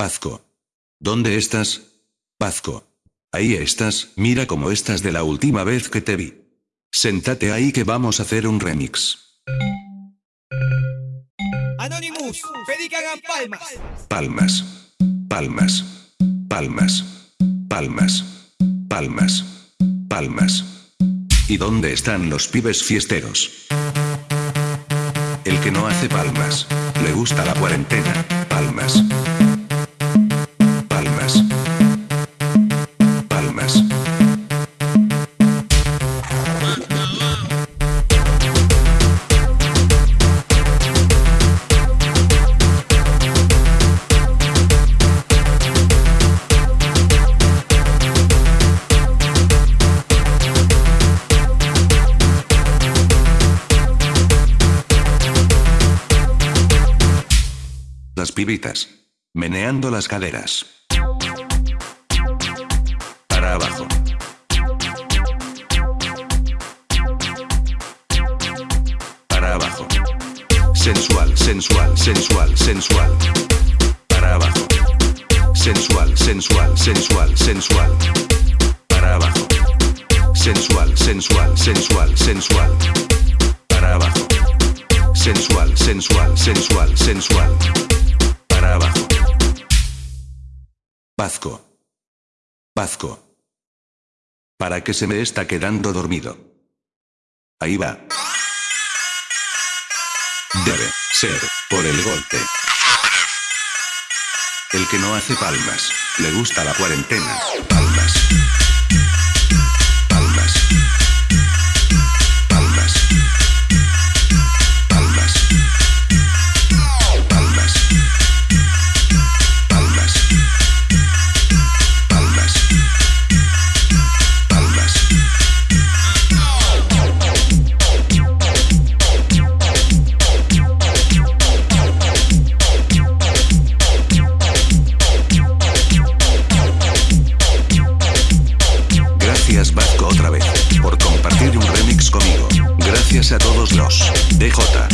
Pazco. ¿Dónde estás? Pazco. Ahí estás, mira cómo estás de la última vez que te vi. Sentate ahí que vamos a hacer un remix. Anonymous, pedí que hagan palmas. Palmas. Palmas. Palmas. Palmas. Palmas. Palmas. ¿Y dónde están los pibes fiesteros? El que no hace palmas. Le gusta la cuarentena. Palmas. Las pibitas. Meneando las caderas. Para abajo. Para abajo. Sensual, sensual, sensual, sensual. Para abajo. Sensual, sensual, sensual, sensual. Para abajo. Sensual, sensual, sensual, sensual. Para abajo. Sensual, sensual, sensual, sensual. Pazco. Pazco. Para que se me está quedando dormido. Ahí va. Debe ser por el golpe. El que no hace palmas, le gusta la cuarentena. Palmas. Vasco otra vez, por compartir un remix conmigo. Gracias a todos los DJ.